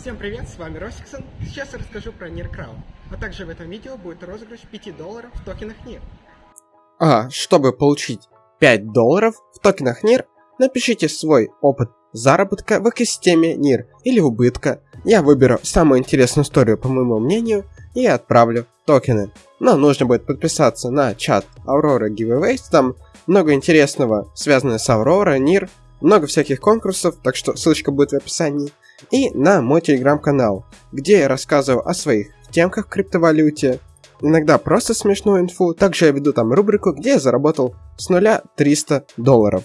Всем привет, с вами Росиксон. Сейчас я расскажу про NIR Crowd, а также в этом видео будет розыгрыш 5 долларов в токенах NIR. А чтобы получить 5 долларов в токенах NIR, напишите свой опыт заработка в экосистеме NIR или убытка. Я выберу самую интересную историю по моему мнению и отправлю токены. Но нужно будет подписаться на чат Aurora Giveaways, там много интересного, связанное с Aurora, NIR, много всяких конкурсов, так что ссылочка будет в описании. И на мой телеграм-канал, где я рассказываю о своих темках в криптовалюте, иногда просто смешную инфу. Также я веду там рубрику, где я заработал с нуля 300 долларов.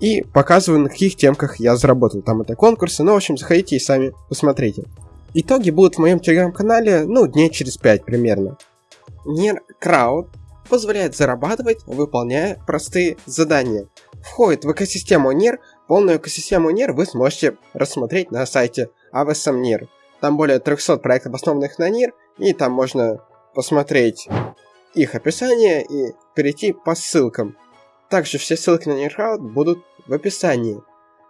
И показываю, на каких темках я заработал. Там это конкурсы, ну, в общем, заходите и сами посмотрите. Итоги будут в моем телеграм-канале, ну, дней через 5 примерно. Нер Крауд позволяет зарабатывать, выполняя простые задания входит в экосистему NIR. Полную экосистему NIR вы сможете рассмотреть на сайте AVSM NIR. Там более 300 проектов, основанных на NIR, и там можно посмотреть их описание и перейти по ссылкам. Также все ссылки на NIRCrowd будут в описании.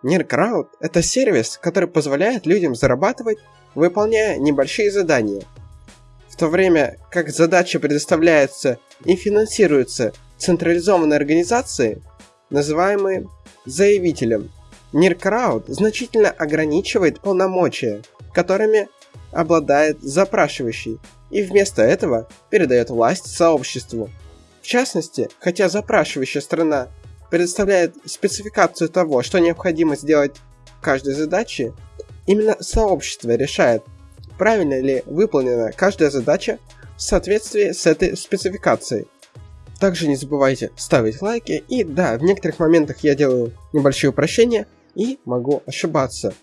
NIRCrowd – это сервис, который позволяет людям зарабатывать, выполняя небольшие задания. В то время как задачи предоставляются и финансируются централизованной организацией, называемые заявителем. Ниркрауд значительно ограничивает полномочия, которыми обладает запрашивающий, и вместо этого передает власть сообществу. В частности, хотя запрашивающая страна предоставляет спецификацию того, что необходимо сделать каждой задаче, именно сообщество решает, правильно ли выполнена каждая задача в соответствии с этой спецификацией. Также не забывайте ставить лайки. И да, в некоторых моментах я делаю небольшие упрощения и могу ошибаться.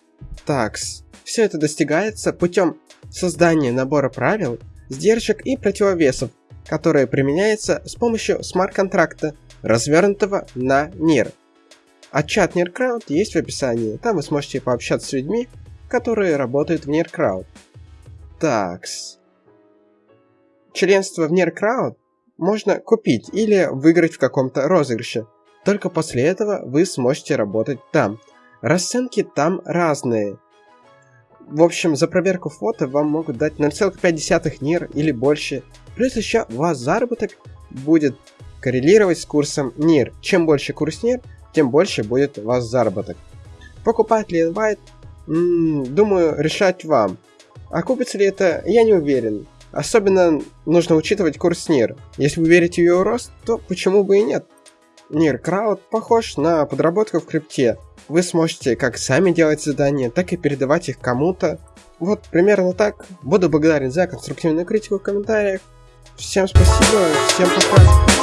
Такс. Все это достигается путем создания набора правил, сдержек и противовесов, которые применяются с помощью смарт-контракта, развернутого на NIR. А чат NIRCrowd есть в описании, там вы сможете пообщаться с людьми, которые работают в NIRCrowd. Такс. Членство в NIRCrowd можно купить или выиграть в каком-то розыгрыше. Только после этого вы сможете работать там. Расценки там разные. В общем, за проверку фото вам могут дать 0,5 НИР или больше. Плюс еще у вас заработок будет коррелировать с курсом НИР. Чем больше курс НИР, тем больше будет у вас заработок. Покупать ли инвайт? Думаю, решать вам. А купится ли это, я не уверен. Особенно нужно учитывать курс НИР. Если вы верите в его рост, то почему бы и нет? НИР Крауд похож на подработку в крипте. Вы сможете как сами делать задания, так и передавать их кому-то. Вот примерно так. Буду благодарен за конструктивную критику в комментариях. Всем спасибо, всем пока.